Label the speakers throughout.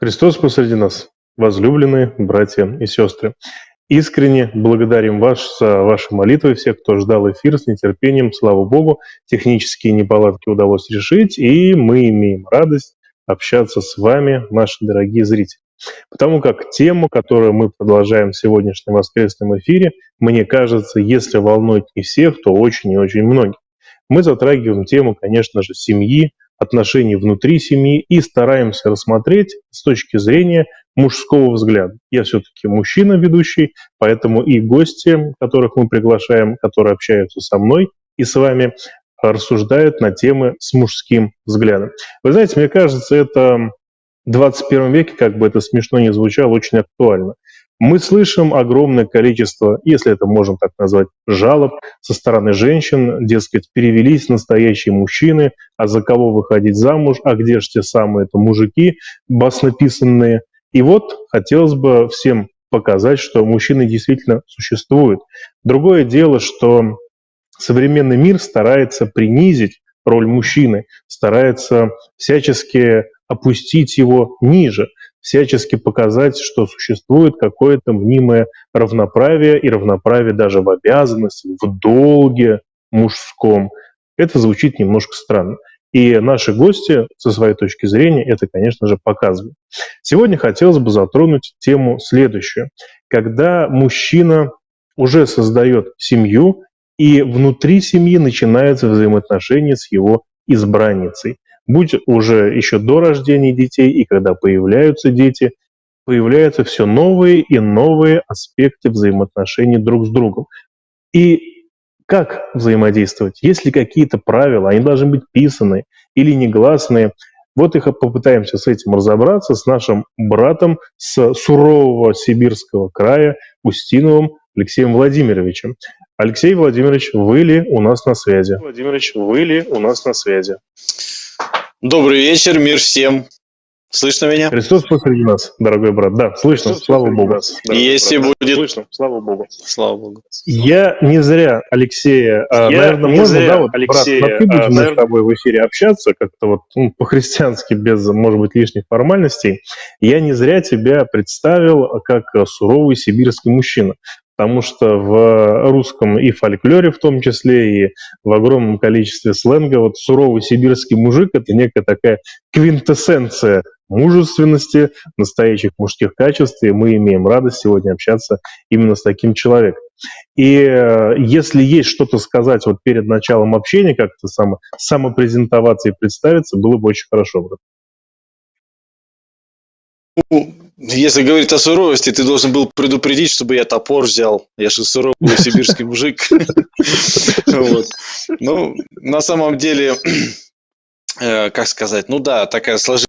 Speaker 1: Христос посреди нас, возлюбленные братья и сестры. Искренне благодарим вас за ваши молитвы, всех, кто ждал эфир с нетерпением. Слава Богу, технические неполадки удалось решить, и мы имеем радость общаться с вами, наши дорогие зрители. Потому как тему, которую мы продолжаем в сегодняшнем воскресном эфире, мне кажется, если волнует не всех, то очень и очень многих. Мы затрагиваем тему, конечно же, семьи, отношений внутри семьи и стараемся рассмотреть с точки зрения мужского взгляда. Я все-таки мужчина ведущий, поэтому и гости, которых мы приглашаем, которые общаются со мной и с вами, рассуждают на темы с мужским взглядом. Вы знаете, мне кажется, это в 21 веке, как бы это смешно ни звучало, очень актуально. Мы слышим огромное количество, если это можно так назвать, жалоб со стороны женщин, дескать, перевелись настоящие мужчины, а за кого выходить замуж, а где же те самые это мужики баснописанные. И вот хотелось бы всем показать, что мужчины действительно существуют. Другое дело, что современный мир старается принизить роль мужчины, старается всячески опустить его ниже – всячески показать, что существует какое-то мнимое равноправие и равноправие даже в обязанности, в долге мужском. Это звучит немножко странно. И наши гости, со своей точки зрения, это, конечно же, показывают. Сегодня хотелось бы затронуть тему следующую. Когда мужчина уже создает семью, и внутри семьи начинаются взаимоотношения с его избранницей будь уже еще до рождения детей и когда появляются дети, появляются все новые и новые аспекты взаимоотношений друг с другом. И как взаимодействовать? Есть ли какие-то правила? Они должны быть писанные или негласные. Вот их попытаемся с этим разобраться с нашим братом с сурового сибирского края Устиновым Алексеем Владимировичем. Алексей Владимирович, вы ли у нас на связи?
Speaker 2: Владимирович, вы ли у нас на связи? Добрый вечер, мир всем. Слышно меня?
Speaker 1: Христос посреди нас, дорогой брат. Да, слышно, Христос слава Богу. Нас,
Speaker 2: Если брат. будет...
Speaker 1: Слышно, слава Богу.
Speaker 2: Слава Богу.
Speaker 1: Я не зря Алексея, а, Я наверное, не можно, зря, да, вот, Алексея, брат, ты будем а, наверное... с тобой в эфире общаться, как-то вот ну, по-христиански, без, может быть, лишних формальностей. Я не зря тебя представил как суровый сибирский мужчина потому что в русском и фольклоре в том числе, и в огромном количестве сленга вот суровый сибирский мужик – это некая такая квинтэссенция мужественности, настоящих мужских качеств, и мы имеем радость сегодня общаться именно с таким человеком. И э, если есть что-то сказать вот перед началом общения, как-то само, самопрезентоваться и представиться, было бы очень хорошо.
Speaker 2: Если говорить о суровости, ты должен был предупредить, чтобы я топор взял. Я же суровый сибирский мужик. Ну, на самом деле, э, как сказать, ну да, такая сложилась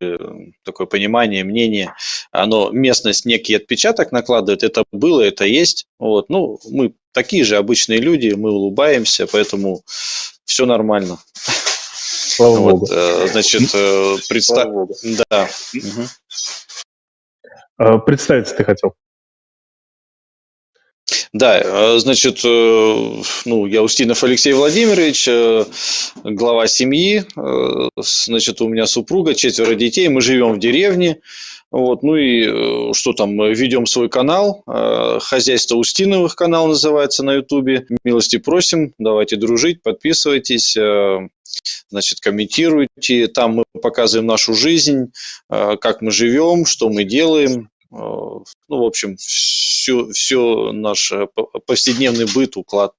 Speaker 2: э, такое понимание, мнение, оно местность некий отпечаток накладывает, это было, это есть. Вот. Ну, мы такие же обычные люди, мы улыбаемся, поэтому все нормально.
Speaker 1: Слава вот, Богу.
Speaker 2: Э, значит, представь... Да. Угу.
Speaker 1: Э, представиться ты хотел.
Speaker 2: Да, э, значит, э, ну, я Устинов Алексей Владимирович, глава семьи, значит, у меня супруга, четверо детей, мы живем в деревне, вот, ну и что там, ведем свой канал, хозяйство Устиновых канал называется на ютубе, милости просим, давайте дружить, подписывайтесь, значит, комментируйте, там мы показываем нашу жизнь, как мы живем, что мы делаем, ну, в общем, все, все наш э, повседневный быт, уклад.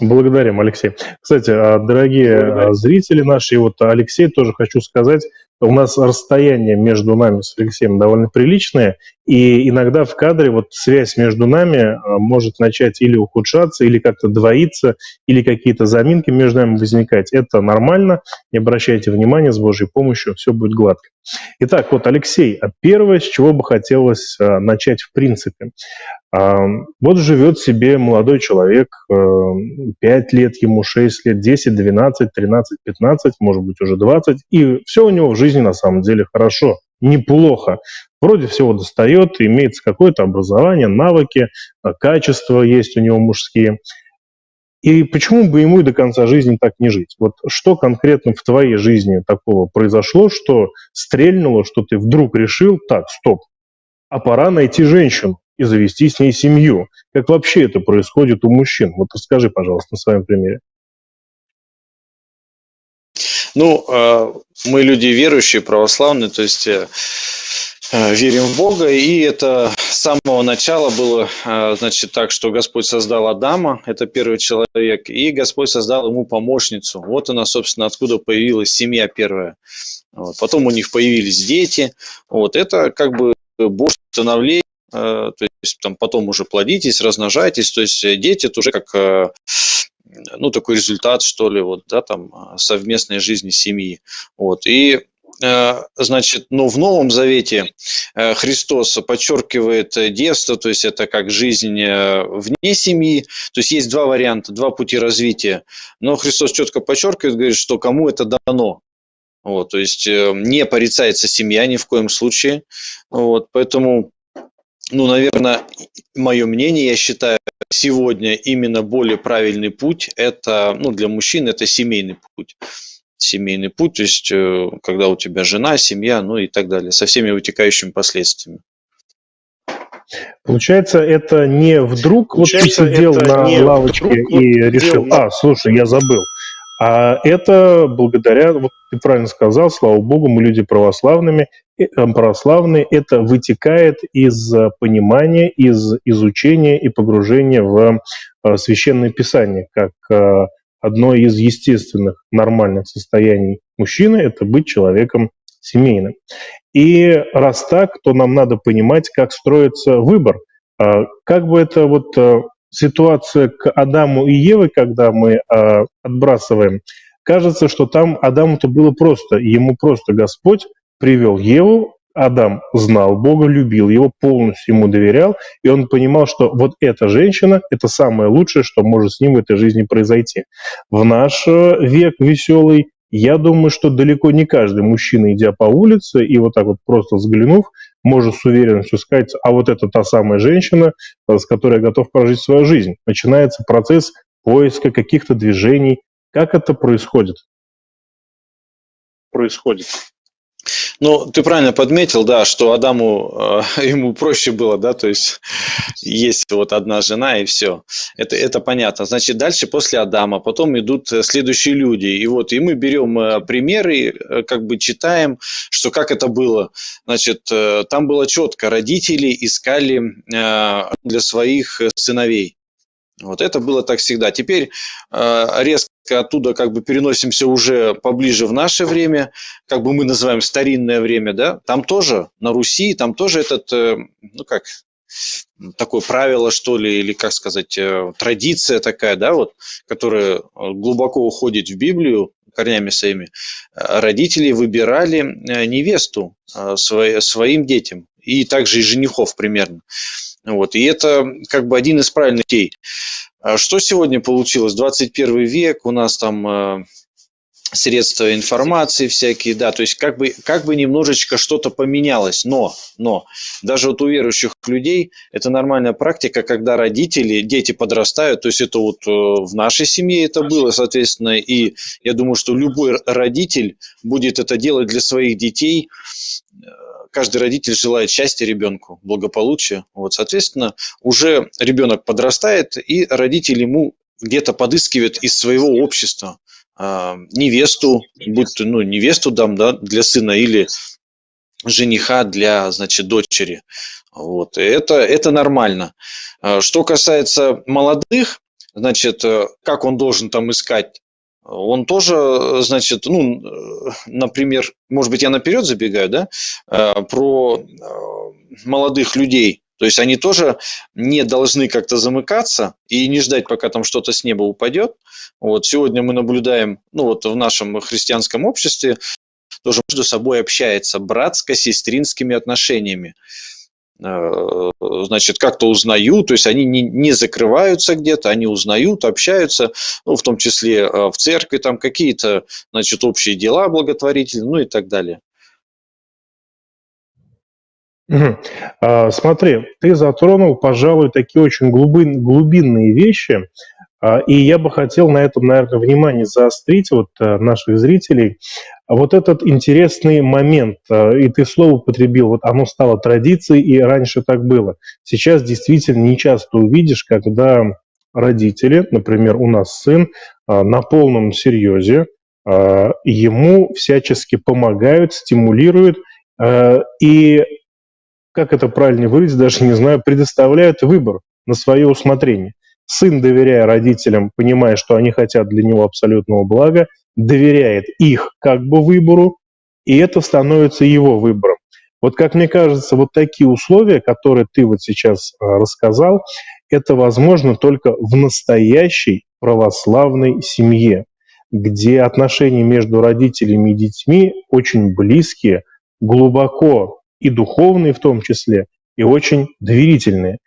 Speaker 1: Благодарим, Алексей. Кстати, а, дорогие а, Благодарим. зрители наши, вот Алексей тоже хочу сказать, у нас расстояние между нами с Алексеем довольно приличное, и иногда в кадре вот связь между нами а, может начать или ухудшаться, или как-то двоиться, или какие-то заминки между нами возникать. Это нормально, не обращайте внимания, с Божьей помощью все будет гладко. Итак, вот, Алексей, а первое, с чего бы хотелось а, начать в принципе. Вот живет себе молодой человек, 5 лет ему, 6 лет, 10, 12, 13, 15, может быть уже 20, и все у него в жизни на самом деле хорошо, неплохо. Вроде всего достает, имеется какое-то образование, навыки, а, качества есть у него мужские. И почему бы ему и до конца жизни так не жить? Вот что конкретно в твоей жизни такого произошло, что стрельнуло, что ты вдруг решил, так, стоп, а пора найти женщину и завести с ней семью. Как вообще это происходит у мужчин? Вот расскажи, пожалуйста, на своем примере.
Speaker 2: Ну, э, мы люди верующие, православные, то есть э, э, верим в Бога, и это с самого начала было, значит, так, что Господь создал Адама, это первый человек, и Господь создал ему помощницу. Вот она, собственно, откуда появилась семья первая. Вот. Потом у них появились дети. Вот. Это как бы Божье становление, то есть там потом уже плодитесь, размножайтесь, то есть дети это уже как ну, такой результат, что ли, вот, да, там, а, совместной жизни семьи. Вот, и э, Значит, ну, в Новом Завете э, Христос подчеркивает детство, то есть это как жизнь э, вне семьи. То есть есть два варианта, два пути развития. Но Христос четко подчеркивает, говорит, что кому это дано. Вот, то есть не порицается семья ни в коем случае. Вот, поэтому, ну, наверное, мое мнение, я считаю, сегодня именно более правильный путь – это, ну, для мужчин это семейный путь. Семейный путь, то есть, э, когда у тебя жена, семья, ну и так далее, со всеми вытекающими последствиями.
Speaker 1: Получается, это не вдруг Получается, вот ты сидел на лавочке вдруг, и решил, а, слушай, я забыл. А это благодаря, вот ты правильно сказал, слава богу, мы люди православными, э, православные, это вытекает из э, понимания, из изучения и погружения в э, священное писание, как одно из естественных нормальных состояний мужчины – это быть человеком семейным. И раз так, то нам надо понимать, как строится выбор. А как бы это вот ситуация к Адаму и Еве, когда мы э, отбрасываем, кажется, что там Адаму-то было просто, ему просто Господь привел Еву, Адам знал Бога, любил его, полностью ему доверял, и он понимал, что вот эта женщина – это самое лучшее, что может с ним в этой жизни произойти. В наш э, век веселый я думаю, что далеко не каждый мужчина, идя по улице и вот так вот просто взглянув, может с уверенностью сказать, а вот это та самая женщина, с которой я готов прожить свою жизнь. Начинается процесс поиска каких-то движений. Как это происходит?
Speaker 2: Происходит. Ну, ты правильно подметил, да, что Адаму, э, ему проще было, да, то есть есть вот одна жена и все. Это, это понятно. Значит, дальше после Адама, потом идут э, следующие люди. И вот, и мы берем э, примеры, э, как бы читаем, что как это было. Значит, там было четко, родители искали э, для своих сыновей. Вот это было так всегда. Теперь э, резко оттуда как бы переносимся уже поближе в наше время, как бы мы называем старинное время, да, там тоже, на Руси, там тоже этот, э, ну как, такое правило, что ли, или, как сказать, э, традиция такая, да, вот, которая глубоко уходит в Библию корнями своими. Родители выбирали невесту своим детям, и также и женихов примерно. Вот. И это как бы один из правильных путей. А что сегодня получилось? 21 век, у нас там э, средства информации всякие, да, то есть как бы, как бы немножечко что-то поменялось, но, но даже вот у верующих людей это нормальная практика, когда родители, дети подрастают, то есть это вот э, в нашей семье это было, соответственно, и я думаю, что любой родитель будет это делать для своих детей, каждый родитель желает счастья ребенку, благополучия. Вот, соответственно, уже ребенок подрастает, и родитель ему где-то подыскивает из своего общества э, невесту, будь то ну, невесту дам да, для сына или жениха для, значит, дочери. Вот. Это, это нормально. А, что касается молодых, значит, э, как он должен там искать он тоже, значит, ну, например, может быть, я наперед забегаю, да, э, про э, молодых людей. То есть они тоже не должны как-то замыкаться и не ждать, пока там что-то с неба упадет. Вот сегодня мы наблюдаем, ну вот в нашем христианском обществе тоже между собой общается братско-сестринскими отношениями. Э, значит, как-то узнают, то есть они не, не закрываются где-то, они узнают, общаются, ну, в том числе э, в церкви, там какие-то, значит, общие дела благотворительные, ну и так далее.
Speaker 1: А, смотри, ты затронул, пожалуй, такие очень глубин, глубинные вещи. А, и я бы хотел на этом, наверное, внимание заострить вот э, наших зрителей. Вот этот интересный момент, э, и ты слово употребил, вот оно стало традицией, и раньше так было. Сейчас действительно не часто увидишь, когда родители, например, у нас сын, э, на полном серьезе, ему всячески помогают, стимулируют, и, как это правильно выразить, даже не знаю, предоставляют выбор на свое усмотрение. Сын, доверяя родителям, понимая, что они хотят для него абсолютного блага, доверяет их как бы выбору, и это становится его выбором. Вот как мне кажется, вот такие условия, которые ты вот сейчас а, рассказал, это возможно только в настоящей православной семье, где отношения между родителями и детьми очень близкие, глубоко и духовные в том числе, и очень доверительные.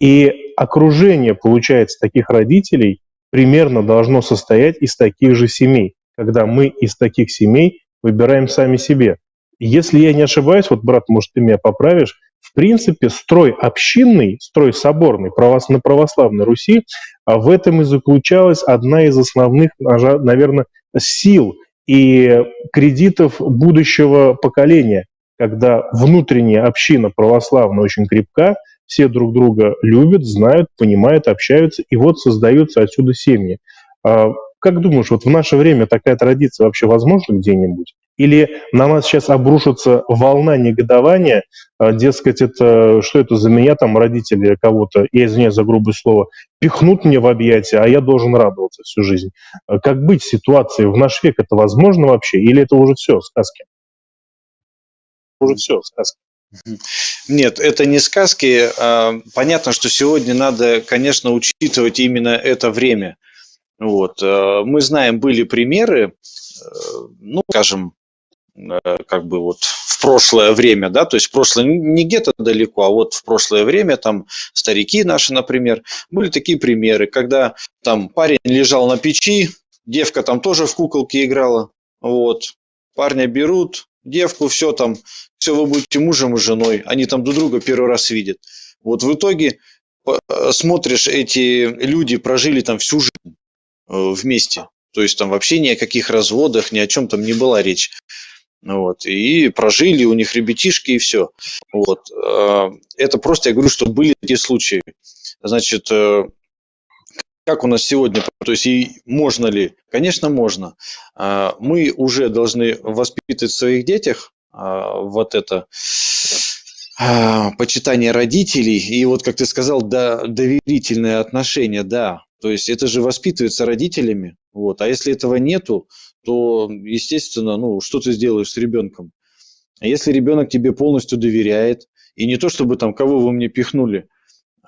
Speaker 1: И окружение, получается, таких родителей примерно должно состоять из таких же семей, когда мы из таких семей выбираем сами себе. Если я не ошибаюсь, вот, брат, может, ты меня поправишь, в принципе, строй общинный, строй соборный на православной Руси, а в этом и заключалась одна из основных, наверное, сил и кредитов будущего поколения, когда внутренняя община православная очень крепка, все друг друга любят, знают, понимают, общаются, и вот создаются отсюда семьи. А как думаешь, вот в наше время такая традиция вообще возможна где-нибудь? Или на нас сейчас обрушится волна негодования, а, дескать, это что это за меня, там родители кого-то, я извиняюсь за грубое слово, пихнут мне в объятия, а я должен радоваться всю жизнь. А как быть в ситуации в наш век? Это возможно вообще? Или это уже все, сказки?
Speaker 2: Уже все, сказки. Нет, это не сказки. А, понятно, что сегодня надо, конечно, учитывать именно это время. Вот. А, мы знаем, были примеры, э, ну, скажем, э, как бы вот в прошлое время, да, то есть в прошлое не где-то далеко, а вот в прошлое время там старики наши, например, были такие примеры, когда там парень лежал на печи, девка там тоже в куколке играла, вот, парня берут, девку, все там, все, вы будете мужем и женой, они там друг друга первый раз видят. Вот в итоге э, смотришь, эти люди прожили там всю жизнь э, вместе. То есть там вообще ни о каких разводах, ни о чем там не была речь. Вот, и прожили, у них ребятишки и все. Вот. Э, это просто, я говорю, что были такие случаи. Значит, как у нас сегодня, то есть и можно ли? Конечно, можно. А, мы уже должны воспитывать в своих детях а, вот это а, почитание родителей и вот, как ты сказал, да, доверительное отношение, да. То есть это же воспитывается родителями. Вот. А если этого нету, то, естественно, ну, что ты сделаешь с ребенком? Если ребенок тебе полностью доверяет, и не то, чтобы там, кого вы мне пихнули,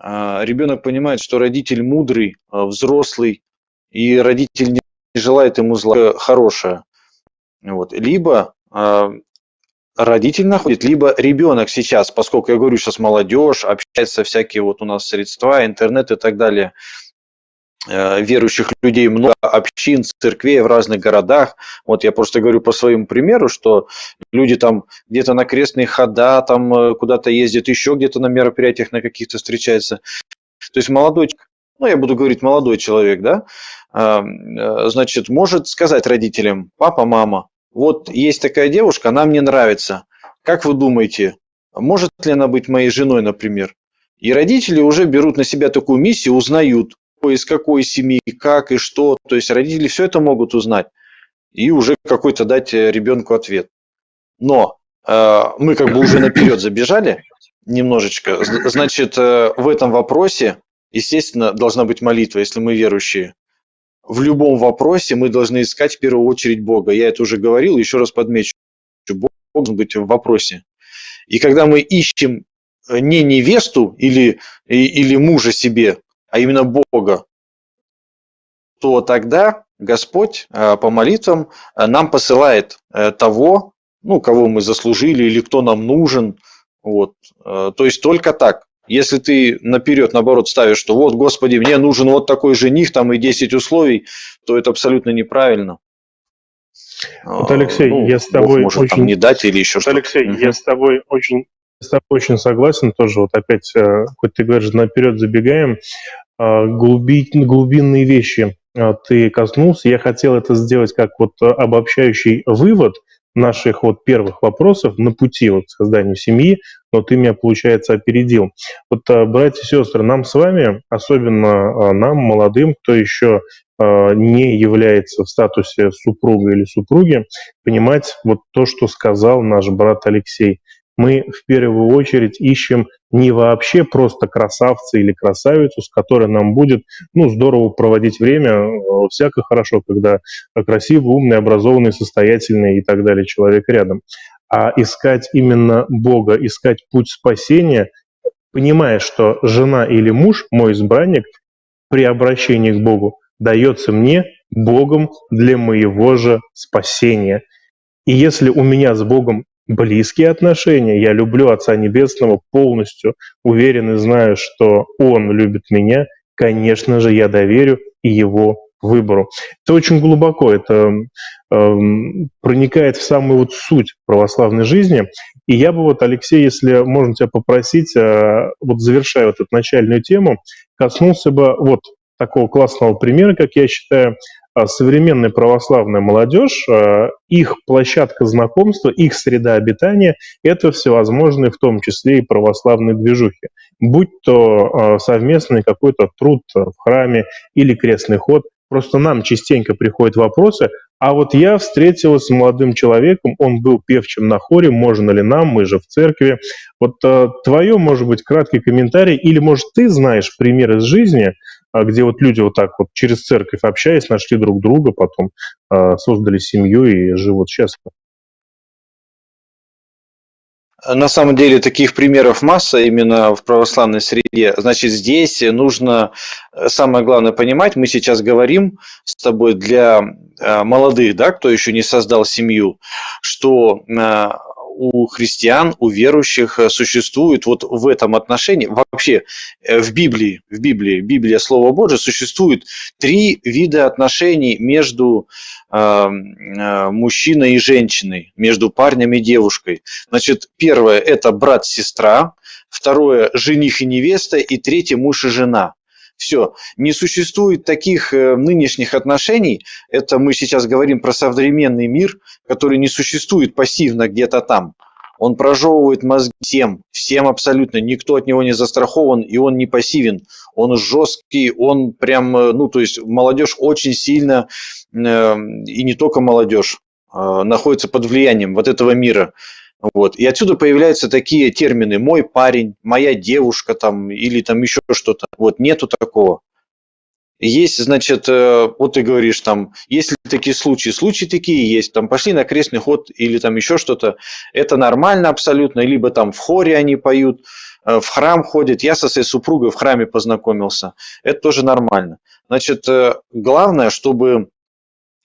Speaker 2: ребенок понимает, что родитель мудрый, а, взрослый, и родитель не желает ему зла хорошее. Вот. Либо а, родитель находит, либо ребенок сейчас, поскольку я говорю, сейчас молодежь, общается всякие вот у нас средства, интернет и так далее, Э, верующих людей много общин, церквей в разных городах. Вот я просто говорю по своему примеру, что люди там где-то на крестные хода, там э, куда-то ездят, еще где-то на мероприятиях на каких-то встречаются. То есть молодой, ну я буду говорить молодой человек, да, э, значит, может сказать родителям, папа, мама, вот есть такая девушка, она мне нравится. Как вы думаете, может ли она быть моей женой, например? И родители уже берут на себя такую миссию, узнают, из какой семьи, как и что. То есть родители все это могут узнать и уже какой-то дать э, ребенку ответ. Но э, мы как бы уже наперед забежали немножечко. Значит, э, в этом вопросе, естественно, должна быть молитва, если мы верующие. В любом вопросе мы должны искать в первую очередь Бога. Я это уже говорил, еще раз подмечу. Бог должен быть в вопросе. И когда мы ищем э, не невесту или, или мужа себе, а именно Бога, то тогда Господь э, по молитвам э, нам посылает э, того, ну, кого мы заслужили или кто нам нужен. Вот. То есть только так. Если ты наперед, наоборот, ставишь, что вот, Господи, мне нужен вот такой жених, там и 10 условий, то это абсолютно неправильно.
Speaker 1: Вот, Алексей, ну, я с тобой
Speaker 2: может, очень... не дать или еще что-то.
Speaker 1: Алексей, угу. я с тобой очень с тобой очень согласен тоже. Вот опять, хоть ты говоришь, наперед забегаем, глуби, глубинные вещи ты коснулся. Я хотел это сделать как вот обобщающий вывод наших вот первых вопросов на пути вот к созданию семьи, но ты меня, получается, опередил. Вот, братья и сестры, нам с вами, особенно нам, молодым, кто еще не является в статусе супруга или супруги, понимать вот то, что сказал наш брат Алексей – мы в первую очередь ищем не вообще просто красавца или красавицу, с которой нам будет ну, здорово проводить время, всяко хорошо, когда красивый, умный, образованный, состоятельный и так далее человек рядом, а искать именно Бога, искать путь спасения, понимая, что жена или муж, мой избранник, при обращении к Богу дается мне Богом для моего же спасения. И если у меня с Богом близкие отношения. Я люблю Отца Небесного полностью, уверен и знаю, что Он любит меня. Конечно же, я доверю и Его выбору. Это очень глубоко, это э, проникает в самую вот суть православной жизни. И я бы вот, Алексей, если можно тебя попросить, э, вот завершая вот эту начальную тему, коснулся бы вот такого классного примера, как я считаю, а современная православная молодежь, а, их площадка знакомства, их среда обитания – это всевозможные, в том числе и православные движухи. Будь то а, совместный какой-то труд в храме или крестный ход, Просто нам частенько приходят вопросы, а вот я встретилась с молодым человеком, он был певчим на хоре, можно ли нам, мы же в церкви. Вот э, твое, может быть, краткий комментарий, или, может, ты знаешь пример из жизни, где вот люди вот так вот через церковь общаясь, нашли друг друга, потом а, создали семью и живут счастливо.
Speaker 2: На самом деле таких примеров масса именно в православной среде. Значит, здесь нужно э, самое главное понимать, мы сейчас говорим с тобой для э, молодых, да, кто еще не создал семью, что э, у христиан, у верующих э, существует вот в этом отношении, вообще э, в Библии, в Библии, Библия Слово Божие, существует три вида отношений между э, мужчиной и женщиной, между парнем и девушкой. Значит, первое – это брат-сестра, второе – жених и невеста, и третье – муж и жена. Все. Не существует таких э, нынешних отношений. Это мы сейчас говорим про современный мир, который не существует пассивно где-то там. Он прожевывает мозги всем, всем абсолютно. Никто от него не застрахован, и он не пассивен. Он жесткий, он прям, э, ну, то есть молодежь очень сильно, э, и не только молодежь, находится под влиянием вот этого мира. Вот. И отсюда появляются такие термины «мой парень», «моя девушка» там, или там еще что-то. Вот нету такого. Есть, значит, э, вот ты говоришь, там, есть ли такие случаи? Случаи такие есть. Там пошли на крестный ход или там еще что-то. Это нормально абсолютно. Либо там в хоре они поют, э, в храм ходят. Я со своей супругой в храме познакомился. Это тоже нормально. Значит, э, главное, чтобы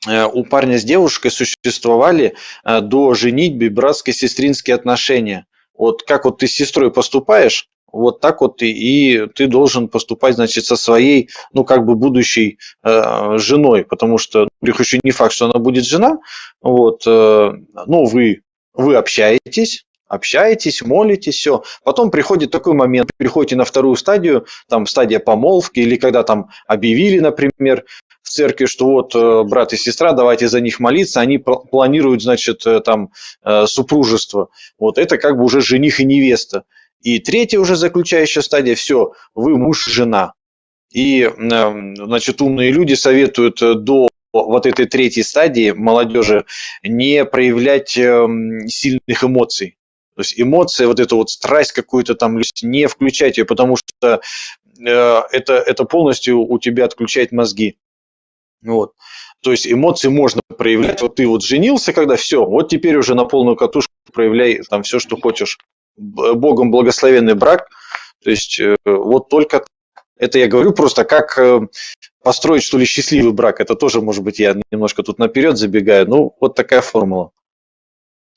Speaker 2: у парня с девушкой существовали э, до женитьбы братско-сестринские отношения. Вот как вот ты с сестрой поступаешь, вот так вот и, и ты должен поступать, значит, со своей, ну, как бы будущей э, женой, потому что, ну, еще не факт, что она будет жена, вот, э, ну, вы, вы общаетесь, общаетесь, молитесь, все. Потом приходит такой момент, приходите на вторую стадию, там стадия помолвки, или когда там объявили, например, в церкви, что вот э, брат и сестра, давайте за них молиться, они планируют, значит, э, там э, супружество. Вот это как бы уже жених и невеста. И третья уже заключающая стадия, все, вы муж и жена. И, значит, умные люди советуют до вот этой третьей стадии молодежи не проявлять сильных эмоций. То есть эмоции, вот эту вот страсть какую-то там, не включать ее, потому что это, это полностью у тебя отключает мозги. Вот. То есть эмоции можно проявлять. Вот ты вот женился, когда все, вот теперь уже на полную катушку проявляй там все, что хочешь. Богом благословенный брак. То есть э, вот только это я говорю просто как э, построить что ли счастливый брак. Это тоже, может быть, я немножко тут наперед забегаю. Ну, вот такая формула.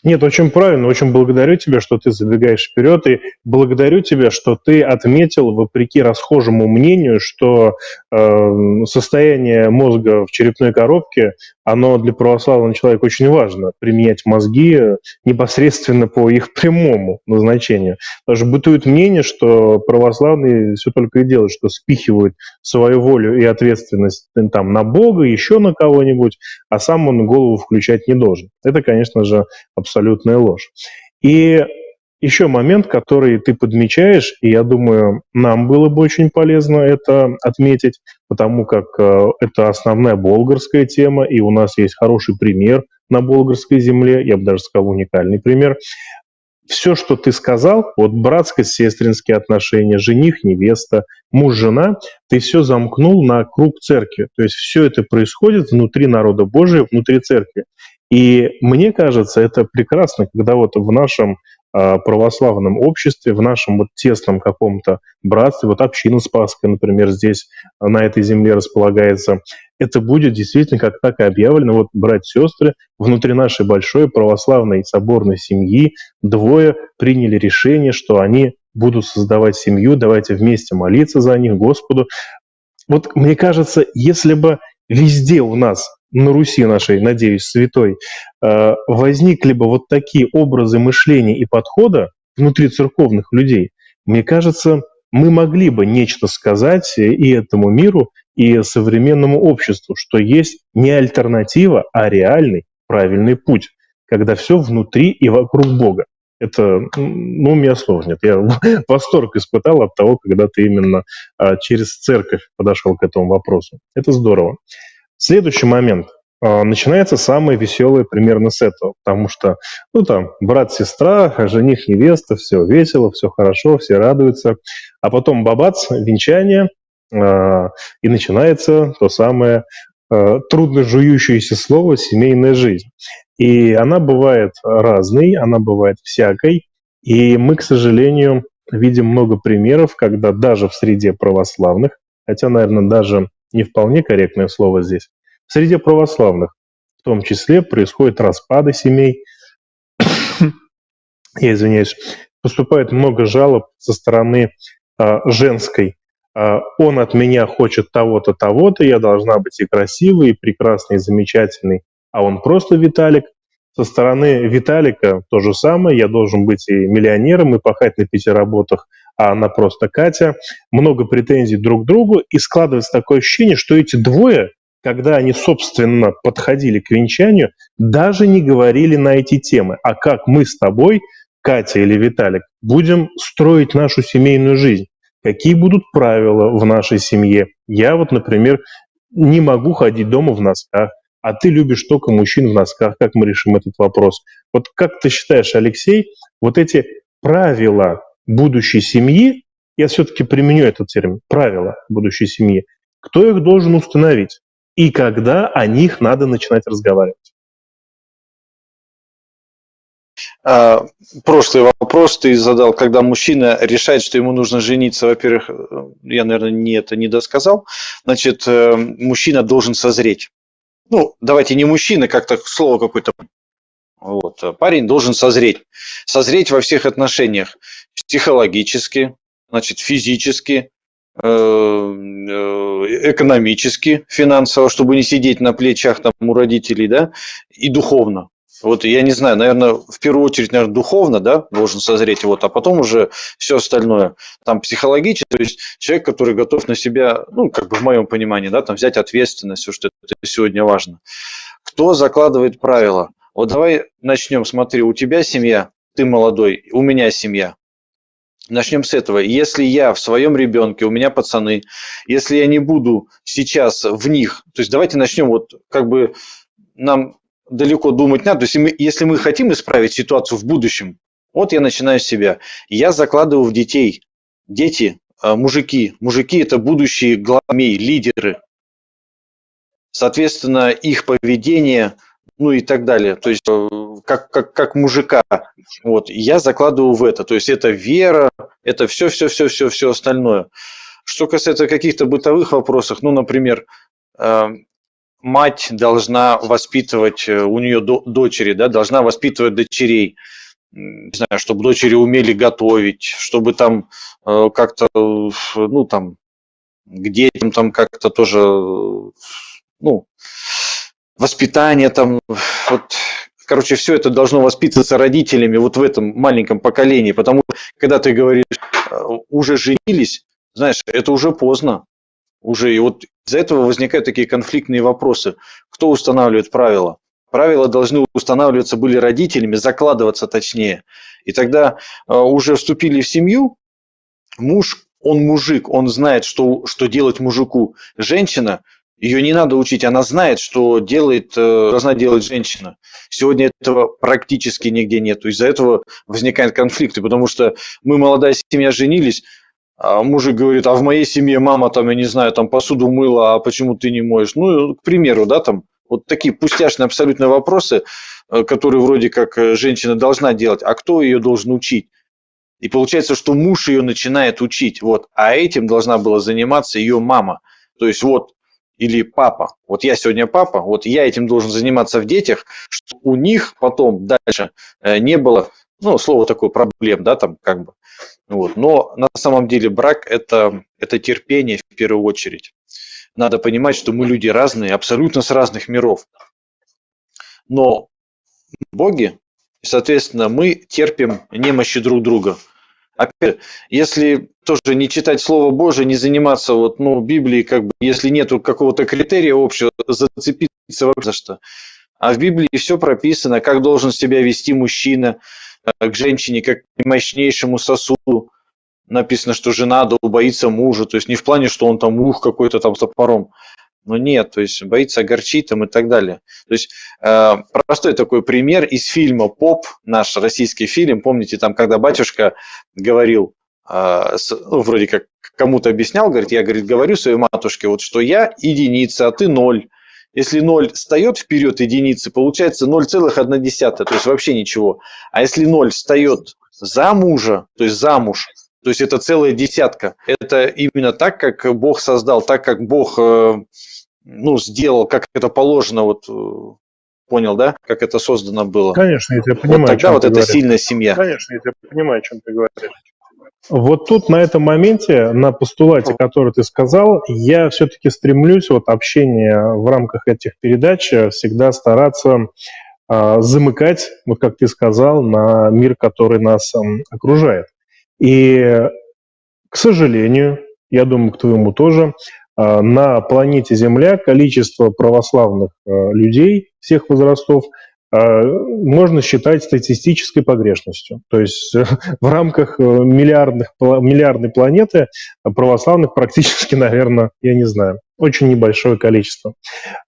Speaker 1: Нет, очень правильно, очень благодарю тебя, что ты забегаешь вперед, и благодарю тебя, что ты отметил, вопреки расхожему мнению, что э, состояние мозга в черепной коробке, оно для православного человека очень важно, применять мозги непосредственно по их прямому назначению. Даже бытует мнение, что православные все только и делают, что спихивают свою волю и ответственность там, на Бога, еще на кого-нибудь, а сам он голову включать не должен. Это, конечно же, абсолютная ложь. И еще момент, который ты подмечаешь, и я думаю, нам было бы очень полезно это отметить, потому как э, это основная болгарская тема, и у нас есть хороший пример на болгарской земле, я бы даже сказал уникальный пример. Все, что ты сказал, вот братско-сестринские отношения, жених, невеста, муж, жена, ты все замкнул на круг церкви. То есть все это происходит внутри народа Божия, внутри церкви. И мне кажется, это прекрасно, когда вот в нашем православном обществе, в нашем вот тесном каком-то братстве, вот община Спасская, например, здесь а, на этой земле располагается, это будет действительно как так и объявлено. Вот братья-сестры внутри нашей большой православной соборной семьи двое приняли решение, что они будут создавать семью, давайте вместе молиться за них Господу. Вот мне кажется, если бы везде у нас на Руси нашей, надеюсь, святой, э, возникли бы вот такие образы мышления и подхода внутри церковных людей, мне кажется, мы могли бы нечто сказать и этому миру, и современному обществу, что есть не альтернатива, а реальный правильный путь, когда все внутри и вокруг Бога. Это, ну, меня нет. Я восторг испытал от того, когда ты именно а, через церковь подошел к этому вопросу. Это здорово. Следующий момент. А, начинается самое веселое примерно с этого, потому что, ну там, брат-сестра, жених, невеста, все весело, все хорошо, все радуются, а потом бабац, венчание, а, и начинается то самое трудно жующееся слово «семейная жизнь». И она бывает разной, она бывает всякой, и мы, к сожалению, видим много примеров, когда даже в среде православных, хотя, наверное, даже не вполне корректное слово здесь, в среде православных в том числе происходят распады семей. Я извиняюсь. Поступает много жалоб со стороны а, женской. А, он от меня хочет того-то, того-то, я должна быть и красивой, и прекрасной, и замечательной, а он просто Виталик. Со стороны Виталика то же самое, я должен быть и миллионером, и пахать на пяти работах, а она просто Катя. Много претензий друг к другу, и складывается такое ощущение, что эти двое, когда они, собственно, подходили к венчанию, даже не говорили на эти темы. А как мы с тобой, Катя или Виталик, будем строить нашу семейную жизнь? Какие будут правила в нашей семье? Я вот, например, не могу ходить дома в носках, а ты любишь только мужчин в носках. Как мы решим этот вопрос? Вот как ты считаешь, Алексей, вот эти правила будущей семьи, я все-таки применю этот термин, правила будущей семьи, кто их должен установить и когда о них надо начинать разговаривать?
Speaker 2: А, прошлый вопрос ты задал, когда мужчина решает, что ему нужно жениться. Во-первых, я, наверное, не это не досказал. Значит, э, мужчина должен созреть. Ну, давайте не мужчина, как-то слово какое-то вот. Парень должен созреть. Созреть во всех отношениях. Психологически, значит, физически, э, э, экономически, финансово, чтобы не сидеть на плечах там у родителей, да, и духовно. Вот я не знаю, наверное, в первую очередь, наверное, духовно, да, должен созреть, вот, а потом уже все остальное. Там психологически, то есть человек, который готов на себя, ну, как бы в моем понимании, да, там взять ответственность, все, что это сегодня важно. Кто закладывает правила? Вот давай начнем, смотри, у тебя семья, ты молодой, у меня семья. Начнем с этого. Если я в своем ребенке, у меня пацаны, если я не буду сейчас в них, то есть давайте начнем вот как бы нам далеко думать надо. То есть если мы хотим исправить ситуацию в будущем, вот я начинаю с себя. Я закладываю в детей. Дети, а, мужики. Мужики – это будущие главмей, лидеры. Соответственно, их поведение – ну и так далее. То есть э, как, как, как мужика. Вот, я закладываю в это. То есть это вера, это все, все, все, все, все остальное. Что касается каких-то бытовых вопросов, ну, например, э, мать должна воспитывать, э, у нее дочери, да, должна воспитывать дочерей, не знаю, чтобы дочери умели готовить, чтобы там как-то, ну, там, к детям там как-то тоже, ну, воспитание там, вот, короче, все это должно воспитываться родителями вот в этом маленьком поколении, потому что когда ты говоришь, э, уже женились, знаешь, это уже поздно, уже, и вот из-за этого возникают такие конфликтные вопросы. Кто устанавливает правила? Правила должны устанавливаться были родителями, закладываться точнее. И тогда э, уже вступили в семью, муж, он мужик, он знает, что, что делать мужику. Женщина, ее не надо учить, она знает, что делает, э, должна делать женщина. Сегодня этого практически нигде нет. Из-за этого возникают конфликты, потому что мы, молодая семья, женились, а мужик говорит, а в моей семье мама там, я не знаю, там посуду мыла, а почему ты не моешь? Ну, к примеру, да, там, вот такие пустяшные абсолютно вопросы, э, которые вроде как э, женщина должна делать, а кто ее должен учить? И получается, что муж ее начинает учить, вот, а этим должна была заниматься ее мама. То есть вот, или папа. Вот я сегодня папа, вот я этим должен заниматься в детях, чтобы у них потом дальше э, не было, ну, слово такое, проблем, да, там как бы. Вот. Но на самом деле брак это, это терпение в первую очередь надо понимать, что мы люди разные, абсолютно с разных миров. Но боги, соответственно, мы терпим немощи друг друга. Опять, если тоже не читать Слово Божие, не заниматься вот, ну, Библией, как бы, если нету какого-то критерия общего, зацепиться вообще за что. А в Библии все прописано, как должен себя вести мужчина к женщине, как к мощнейшему сосуду, написано, что жена боится мужа, то есть не в плане, что он там ух какой-то там с топором, но нет, то есть боится огорчить там и так далее. То есть э, простой такой пример из фильма «Поп», наш российский фильм, помните, там, когда батюшка говорил, э, с, ну, вроде как кому-то объяснял, говорит, я, говорит, говорю своей матушке, вот что я единица, а ты ноль. Если ноль встает вперед единицы, получается 0,1, то есть вообще ничего. А если ноль встает за мужа, то есть замуж, то есть это целая десятка. Это именно так, как Бог создал, так как Бог э, ну, сделал, как это положено, вот э, понял, да, как это создано было.
Speaker 1: Конечно, я тебя понимаю.
Speaker 2: Вот тогда вот это говоришь. сильная семья.
Speaker 1: Конечно, я тебя понимаю, о чем ты говоришь. Вот тут на этом моменте, на постулате, который ты сказал, я все-таки стремлюсь вот общение в рамках этих передач всегда стараться э, замыкать, вот как ты сказал, на мир, который нас э, окружает. И, к сожалению, я думаю, к твоему тоже, а, на планете Земля количество православных а, людей всех возрастов можно считать статистической погрешностью. То есть в рамках э, миллиардных, миллиардной планеты православных практически, наверное, я не знаю, очень небольшое количество.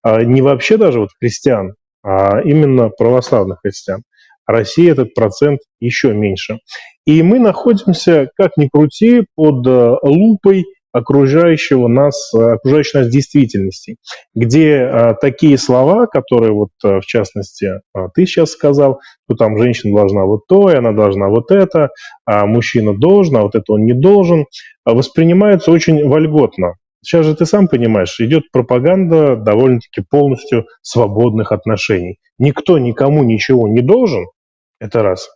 Speaker 1: Не вообще даже вот христиан, а именно православных христиан. Россия этот процент еще меньше. И мы находимся, как ни крути, под э, лупой окружающего нас, окружающей нас действительности, где а, такие слова, которые вот в частности а, ты сейчас сказал, что там женщина должна вот то, и она должна вот это, а мужчина должен, а вот это он не должен, воспринимаются очень вольготно. Сейчас же ты сам понимаешь, идет пропаганда довольно-таки полностью свободных отношений. Никто никому ничего не должен, это раз.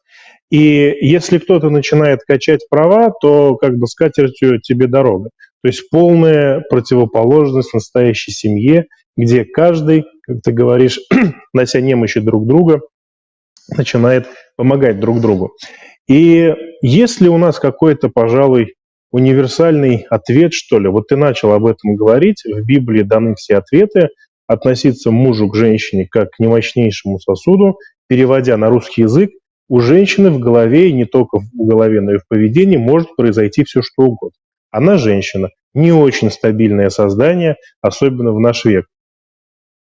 Speaker 1: И если кто-то начинает качать права, то как бы с катертью тебе дорога. То есть полная противоположность настоящей семье, где каждый, как ты говоришь, нося немощи друг друга, начинает помогать друг другу. И если у нас какой-то, пожалуй, универсальный ответ, что ли, вот ты начал об этом говорить, в Библии даны все ответы, относиться мужу к женщине как к немощнейшему сосуду, переводя на русский язык, у женщины в голове, и не только в голове, но и в поведении может произойти все что угодно. Она женщина, не очень стабильное создание, особенно в наш век.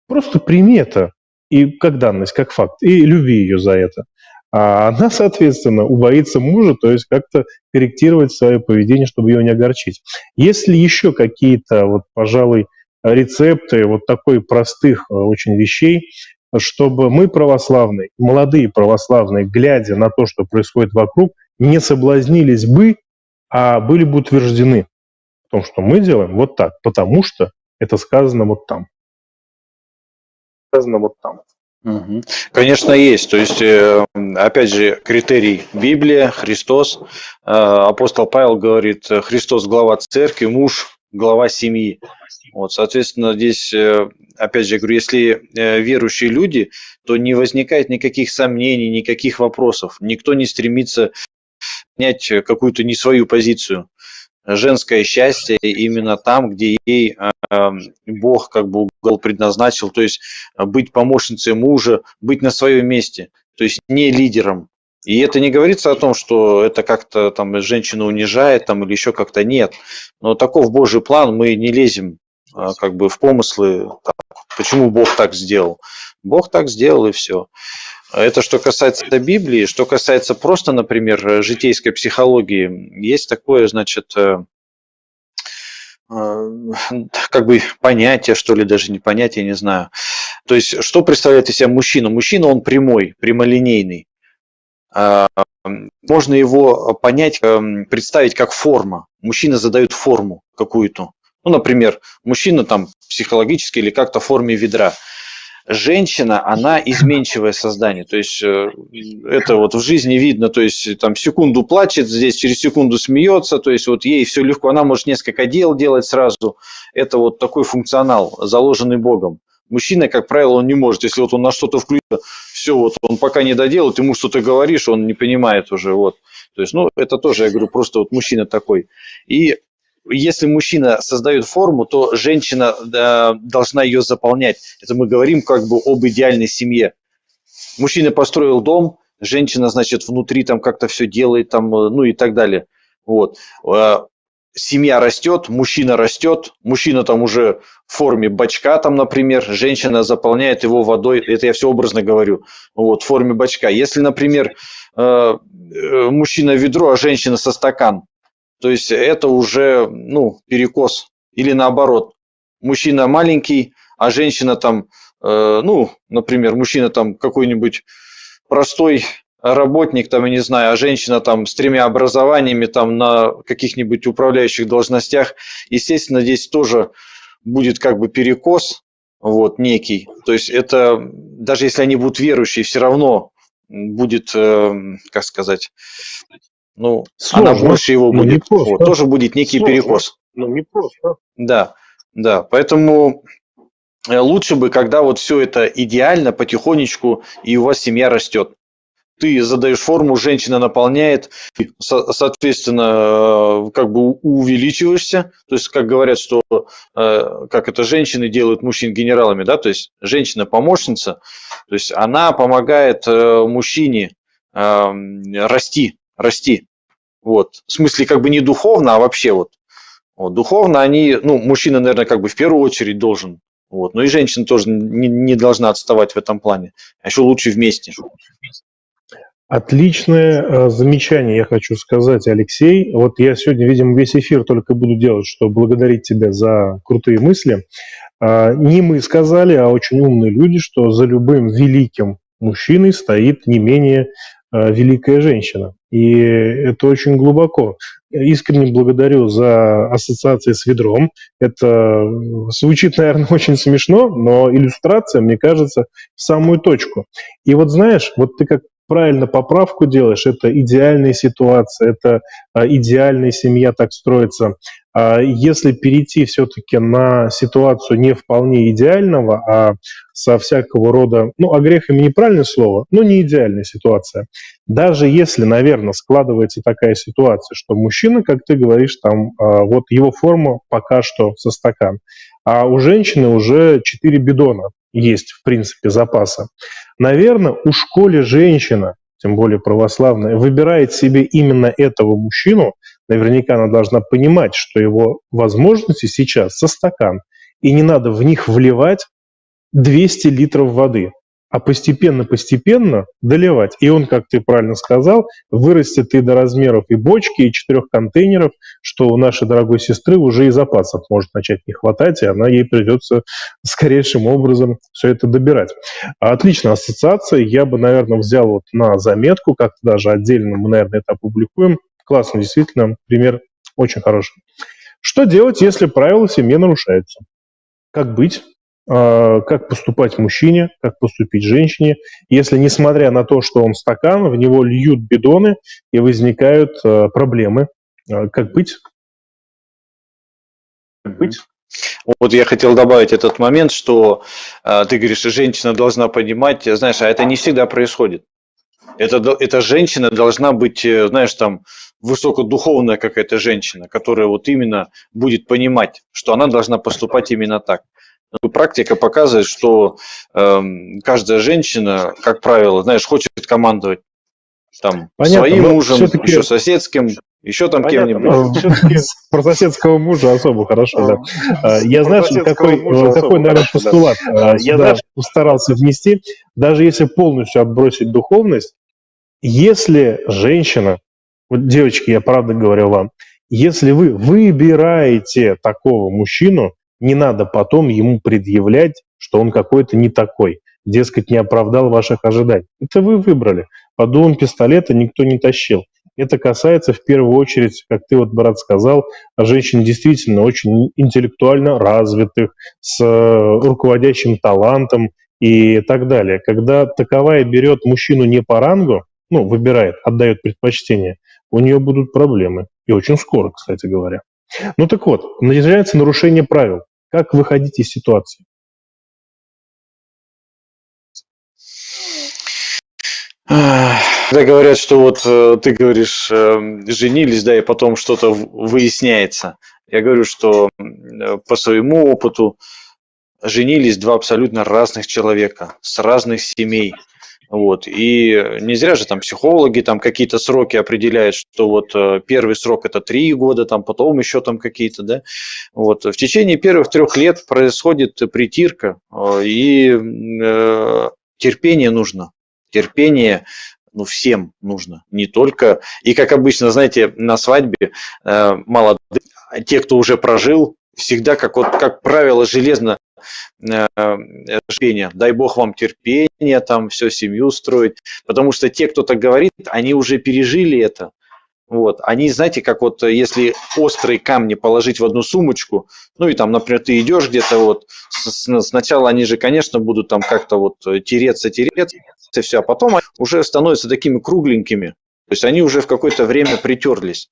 Speaker 1: Просто прими это и как данность, как факт, и люби ее за это. А она, соответственно, убоится мужа, то есть как-то корректировать свое поведение, чтобы ее не огорчить. Если еще какие-то, вот, пожалуй, рецепты вот такой простых э, очень вещей, чтобы мы православные, молодые православные, глядя на то, что происходит вокруг, не соблазнились бы, а были бы утверждены в том, что мы делаем вот так, потому что это сказано вот там.
Speaker 2: Сказано вот там. Конечно, есть. То есть, э, опять же, критерий Библия, Христос. Э, апостол Павел говорит, Христос глава церкви, муж глава семьи. Вот, соответственно, здесь, э, опять же, говорю, если э, верующие люди, то не возникает никаких сомнений, никаких вопросов. Никто не стремится принять какую-то не свою позицию. Женское счастье именно там, где ей э, Бог как бы угол предназначил, то есть быть помощницей мужа, быть на своем месте, то есть не лидером. И это не говорится о том, что это как-то там женщину унижает там, или еще как-то нет. Но таков Божий план, мы не лезем а, как бы в помыслы, там, почему Бог так сделал. Бог так сделал и все. Это что касается Библии. Что касается просто, например, житейской психологии, есть такое, значит, э, э, как бы понятие, что ли, даже не понятие, не знаю. То есть, что представляет из себя мужчина? Мужчина, он прямой, прямолинейный. А, можно его понять, эм, представить как форма. Мужчина задает форму какую-то. Ну, например, мужчина там психологически или как-то в форме ведра. Женщина, она изменчивое создание, то есть э, это вот в жизни видно, то есть там секунду плачет, здесь через секунду смеется, то есть вот ей все легко, она может несколько дел делать сразу, это вот такой функционал, заложенный Богом. Мужчина, как правило, он не может, если вот он на что-то включится, все, вот он пока не доделает, ему что-то говоришь, он не понимает уже, вот. То есть, ну, это тоже, я говорю, просто вот мужчина такой. И если мужчина создает форму, то женщина да, должна ее заполнять. Это мы говорим как бы об идеальной семье. Мужчина построил дом, женщина, значит, внутри там как-то все делает, там, ну и так далее. Вот. Семья растет, мужчина растет, мужчина там уже в форме бачка, там, например, женщина заполняет его водой, это я все образно говорю, вот, в форме бачка. Если, например, э, э, мужчина ведро, а женщина со стакан, то есть это уже ну, перекос. Или наоборот, мужчина маленький, а женщина там, э, ну, например, мужчина там какой-нибудь простой работник, там, я не знаю, а женщина там с тремя образованиями там на каких-нибудь управляющих должностях, естественно, здесь тоже будет как бы перекос, вот, некий. То есть это, даже если они будут верующие, все равно будет, э, как сказать, ну, Сложно. она больше его ну, будет. просто. Вот, тоже будет некий Сложно. перекос.
Speaker 1: Ну, не просто.
Speaker 2: Да, да. Поэтому э, лучше бы, когда вот все это идеально, потихонечку, и у вас семья растет. Ты задаешь форму, женщина наполняет, соответственно, э, как бы увеличиваешься. То есть, как говорят, что э, как это женщины делают мужчин генералами, да, то есть женщина-помощница, то есть она помогает мужчине расти, расти. Вот. В смысле, как бы не духовно, а вообще вот. вот. Духовно они, ну, мужчина, наверное, как бы в первую очередь должен. Вот. Но и женщина тоже не, не должна отставать в этом плане. А еще лучше вместе.
Speaker 1: Отличное э, замечание, я хочу сказать, Алексей. Вот я сегодня, видимо, весь эфир только буду делать, чтобы благодарить тебя за крутые мысли. Э, не мы сказали, а очень умные люди, что за любым великим мужчиной стоит не менее э, великая женщина. И это очень глубоко. Искренне благодарю за ассоциации с ведром. Это звучит, наверное, очень смешно, но иллюстрация, мне кажется, в самую точку. И вот знаешь, вот ты как правильно поправку делаешь, это идеальная ситуация, это а, идеальная семья так строится. А если перейти все-таки на ситуацию не вполне идеального, а со всякого рода, ну, а грех им неправильное слово, но не идеальная ситуация. Даже если, наверное, складывается такая ситуация, что мужчина, как ты говоришь, там, а, вот его форма пока что со стакан, а у женщины уже 4 бидона есть, в принципе, запаса. Наверное, у школе женщина, тем более православная, выбирает себе именно этого мужчину, наверняка она должна понимать, что его возможности сейчас со стакан, и не надо в них вливать 200 литров воды а постепенно-постепенно доливать. И он, как ты правильно сказал, вырастет и до размеров и бочки, и четырех контейнеров, что у нашей дорогой сестры уже и запасов может начать не хватать, и она ей придется скорейшим образом все это добирать. Отличная ассоциация. Я бы, наверное, взял вот на заметку, как-то даже отдельно мы, наверное, это опубликуем. Классно, действительно, пример очень хороший. Что делать, если правила в семье нарушаются? Как быть? А, как поступать мужчине, как поступить женщине, если, несмотря на то, что он стакан, в него льют бидоны и возникают а, проблемы. А, как быть? быть.
Speaker 2: Вот я хотел добавить этот момент, что э, ты говоришь, что женщина должна понимать, знаешь, а это не всегда происходит. Это, эта женщина должна быть, э, знаешь, там, высокодуховная какая-то женщина, которая вот именно будет понимать, что она должна поступать именно так. Практика показывает, что э, каждая женщина, как правило, знаешь, хочет командовать там Понятно, своим мужем, еще соседским, еще там кем-нибудь.
Speaker 1: Про соседского мужа особо хорошо, да. А, я, знаешь, какой, какой, наверное, постулат а, я постарался внести, даже если полностью отбросить духовность, если женщина, вот, девочки, я правда говорю вам, если вы выбираете такого мужчину, не надо потом ему предъявлять, что он какой-то не такой, дескать, не оправдал ваших ожиданий. Это вы выбрали. Под дулом пистолета никто не тащил. Это касается в первую очередь, как ты вот, брат, сказал, женщин действительно очень интеллектуально развитых, с э, руководящим талантом и так далее. Когда таковая берет мужчину не по рангу, ну, выбирает, отдает предпочтение, у нее будут проблемы. И очень скоро, кстати говоря. Ну так вот, начинается нарушение правил. Как выходить из ситуации?
Speaker 2: Когда говорят, что вот э, ты говоришь, э, женились, да, и потом что-то выясняется. Я говорю, что э, по своему опыту женились два абсолютно разных человека с разных семей. Вот. И не зря же там психологи там какие-то сроки определяют, что вот первый срок это три года, там потом еще там какие-то, да. Вот. В течение первых трех лет происходит притирка, и э, терпение нужно. Терпение ну, всем нужно, не только. И как обычно, знаете, на свадьбе э, молодые, те, кто уже прожил, всегда, как, вот, как правило, железно э, терпение. Дай Бог вам терпения, там все семью строить. Потому что те, кто так говорит, они уже пережили это. Вот. Они, знаете, как вот если острые камни положить в одну сумочку, ну и там, например, ты идешь где-то вот, сначала они же, конечно, будут там как-то вот тереться, тереться, и все, а потом уже становятся такими кругленькими. То есть они уже в какое-то время притерлись.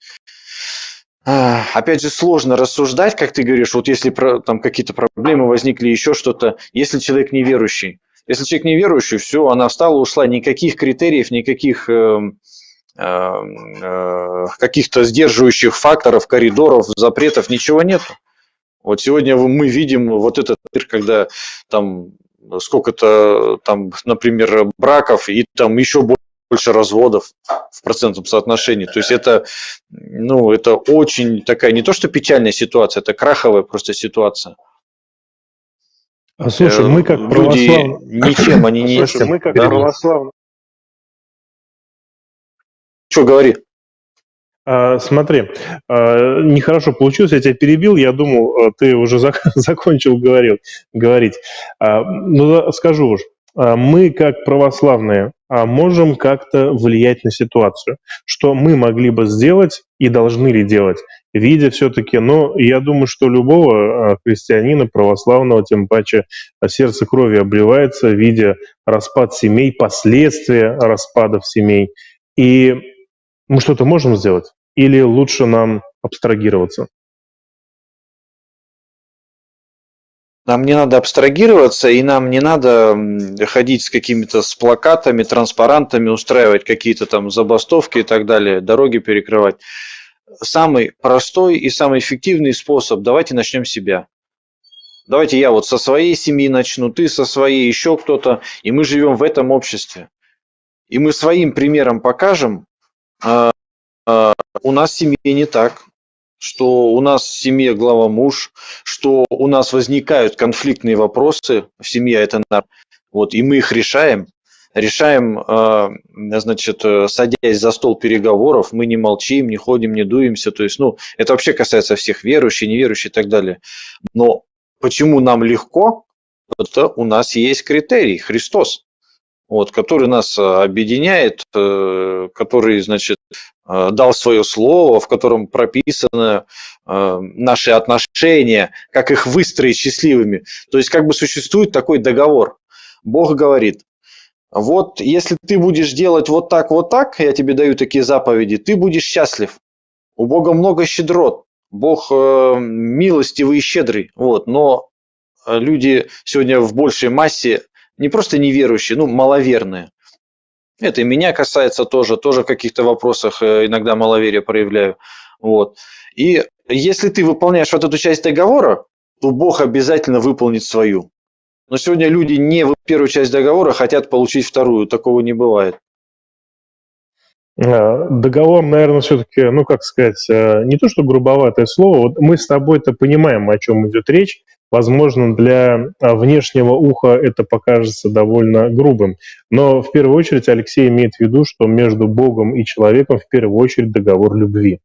Speaker 2: Опять же, сложно рассуждать, как ты говоришь, вот если там какие-то проблемы возникли, еще что-то, если человек неверующий. Если человек неверующий, все, она встала, ушла, никаких критериев, никаких э, э, каких-то сдерживающих факторов, коридоров, запретов, ничего нет. Вот сегодня мы видим вот этот мир, когда там сколько-то там, например, браков и там еще больше разводов в процентном соотношении. То есть это, ну, это очень такая не то что печальная ситуация, это краховая просто ситуация.
Speaker 1: А слушай, мы как
Speaker 2: Люди православные... ничем они не...
Speaker 1: Слушай, мы как православные...
Speaker 2: Что говори?
Speaker 1: А, смотри, а, нехорошо получилось, я тебя перебил, я думал, а, ты уже закончил говорил, говорить. Ну, скажу уж, мы, как православные, можем как-то влиять на ситуацию. Что мы могли бы сделать и должны ли делать, видя все-таки, но я думаю, что любого христианина православного, тем паче сердце крови обливается, видя распад семей, последствия распадов семей. И мы что-то можем сделать? Или лучше нам абстрагироваться?
Speaker 2: Нам не надо абстрагироваться, и нам не надо ходить с какими-то с плакатами, транспарантами, устраивать какие-то там забастовки и так далее, дороги перекрывать. Самый простой и самый эффективный способ, давайте начнем с себя. Давайте я вот со своей семьи начну, ты со своей, еще кто-то, и мы живем в этом обществе. И мы своим примером покажем, а, а, у нас в семье не так, что у нас в семье глава муж, что у нас возникают конфликтные вопросы в семье, это вот, и мы их решаем, решаем, а, значит, садясь за стол переговоров, мы не молчим, не ходим, не дуемся, то есть, ну, это вообще касается всех верующих, неверующих и так далее. Но почему нам легко? Это у нас есть критерий, Христос вот, который нас э, объединяет, э, который, значит, э, дал свое слово, в котором прописаны наши отношения, как их выстроить счастливыми. То есть как бы существует такой договор. Бог говорит, вот если ты будешь делать вот так, вот так, я тебе даю такие заповеди, ты будешь счастлив. У Бога много щедрот. Бог милостивый и щедрый, вот, но люди сегодня в большей массе не просто неверующие, ну, маловерные. Это и меня касается тоже, тоже в каких-то вопросах э, иногда маловерие проявляю. Вот. И если ты выполняешь вот эту часть договора, то Бог обязательно выполнит свою. Но сегодня люди не в первую часть договора хотят получить вторую, такого не бывает.
Speaker 1: А, договор, наверное, все-таки, ну, как сказать, э, не то что грубоватое слово. Вот мы с тобой-то понимаем, о чем идет речь. Возможно, для а, внешнего уха это покажется довольно грубым. Но в первую очередь Алексей имеет в виду, что между Богом и человеком в первую очередь договор любви.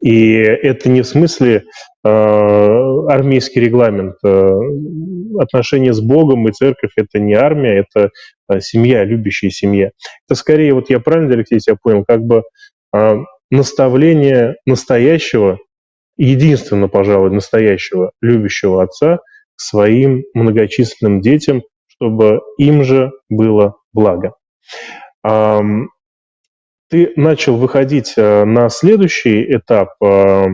Speaker 1: И это не в смысле э, армейский регламент. Э, отношения с Богом и церковь – это не армия, это семья, любящая семья. Это скорее, вот я правильно, Алексей, тебя понял, как бы э, наставление настоящего, единственно, пожалуй, настоящего любящего отца к своим многочисленным детям, чтобы им же было благо ты начал выходить э, на следующий этап э,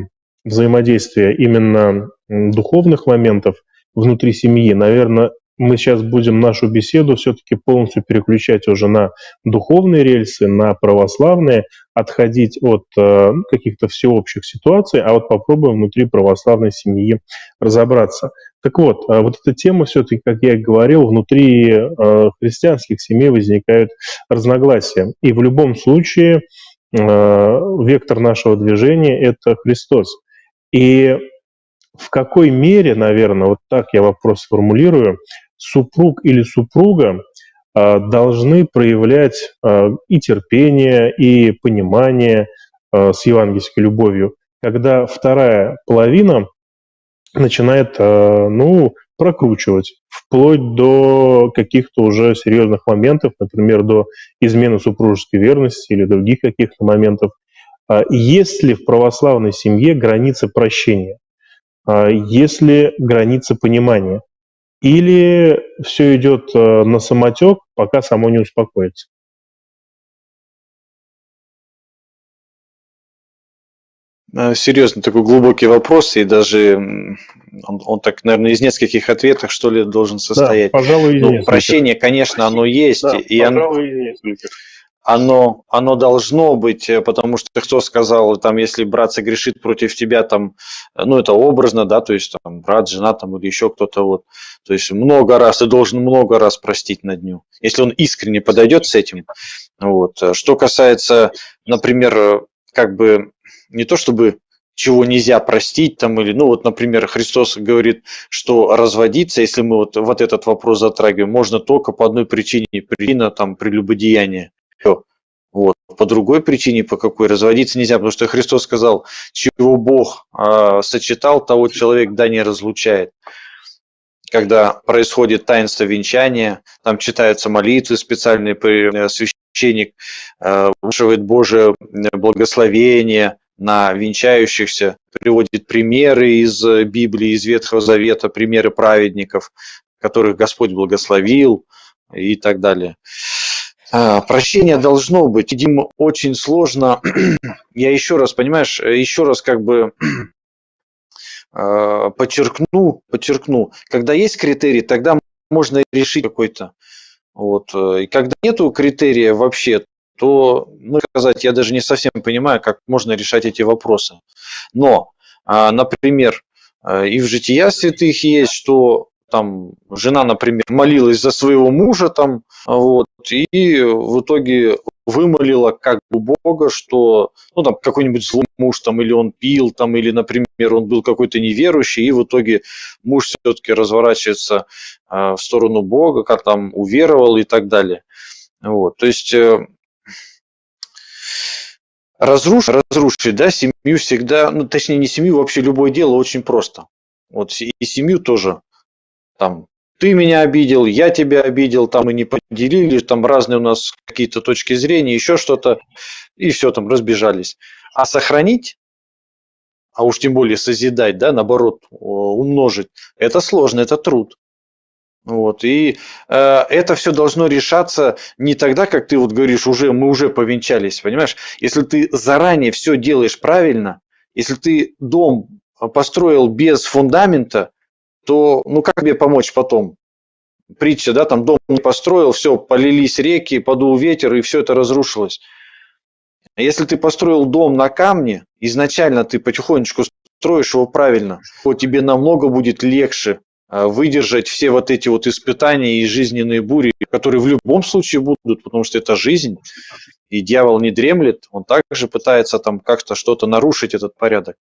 Speaker 1: взаимодействия именно духовных моментов внутри семьи. Наверное, мы сейчас будем нашу беседу все-таки полностью переключать уже на духовные рельсы, на православные, отходить от э, каких-то всеобщих ситуаций, а вот попробуем внутри православной семьи разобраться. Так вот, э, вот эта тема все-таки, как я и говорил, внутри э, христианских семей возникают разногласия. И в любом случае э, вектор нашего движения – это Христос. И в какой мере, наверное, вот так я вопрос сформулирую, супруг или супруга а, должны проявлять а, и терпение, и понимание а, с евангельской любовью, когда вторая половина начинает, ну, прокручивать, вплоть до каких-то уже серьезных моментов, например, до измены супружеской верности или других каких-то моментов. Есть ли в православной семье границы прощения? Есть ли границы понимания? Или все идет э, на самотек, пока само не успокоится?
Speaker 2: Э, Серьезно, такой глубокий вопрос, и даже он, он так, наверное, из нескольких ответов, что ли, должен состоять.
Speaker 1: Да, пожалуй,
Speaker 2: ну, Прощение, конечно, оно есть.
Speaker 1: Да,
Speaker 2: и
Speaker 1: пожалуй, нескольких
Speaker 2: оно, оно должно быть, э, потому что кто сказал, там, если брат согрешит против тебя, там, э, ну, это образно, да, то есть, там, брат, жена, там, или еще кто-то, вот, то есть, много раз, ты должен много раз простить на дню, если он искренне подойдет с этим, вот. Что касается, например, как бы, не то чтобы чего нельзя простить, там, или, ну, вот, например, Христос говорит, что разводиться, если мы вот, вот этот вопрос затрагиваем, можно только по одной причине, причина, там, прелюбодеяния. Вот. По другой причине, по какой разводиться нельзя, потому что Христос сказал, чего Бог э, сочетал, того человек да не разлучает. Когда происходит таинство венчания, там читаются молитвы специальные, э, священник э, вышивает Божие благословение на венчающихся, приводит примеры из Библии, из Ветхого Завета, примеры праведников, которых Господь благословил и так далее. А, прощение должно быть. Видимо, очень сложно. Я еще раз, понимаешь, еще раз как бы а, подчеркну, подчеркну. Когда есть критерий, тогда можно решить какой-то. Вот. И когда нету критерия вообще, то, ну, сказать, я даже не совсем понимаю, как можно решать эти вопросы. Но, а, например, и в жития святых есть, что там жена, например, молилась за своего мужа там, вот, и в итоге вымолила как бы Бога, что, ну, там, какой-нибудь злой муж, там, или он пил, там, или, например, он был какой-то неверующий, и в итоге муж все-таки разворачивается э, в сторону Бога, как там уверовал и так далее. Вот, то есть э, разрушить, разрушить, да, семью всегда, ну, точнее, не семью, вообще любое дело очень просто. Вот и семью тоже там ты меня обидел, я тебя обидел, там мы не поделили, там разные у нас какие-то точки зрения, еще что-то, и все, там разбежались. А сохранить, а уж тем более созидать, да, наоборот, умножить, это сложно, это труд. Вот, и э, это все должно решаться не тогда, как ты вот говоришь, уже мы уже повенчались, понимаешь? Если ты заранее все делаешь правильно, Если ты дом построил без фундамента, то ну как тебе помочь потом? Притча, да, там дом не построил, все, полились реки, подул ветер, и все это разрушилось. Если ты построил дом на камне, изначально ты потихонечку строишь его правильно, то тебе намного будет легче а, выдержать все вот эти вот испытания и жизненные бури, которые в любом случае будут, потому что это жизнь, и дьявол не дремлет, он также пытается там как-то что-то нарушить этот порядок.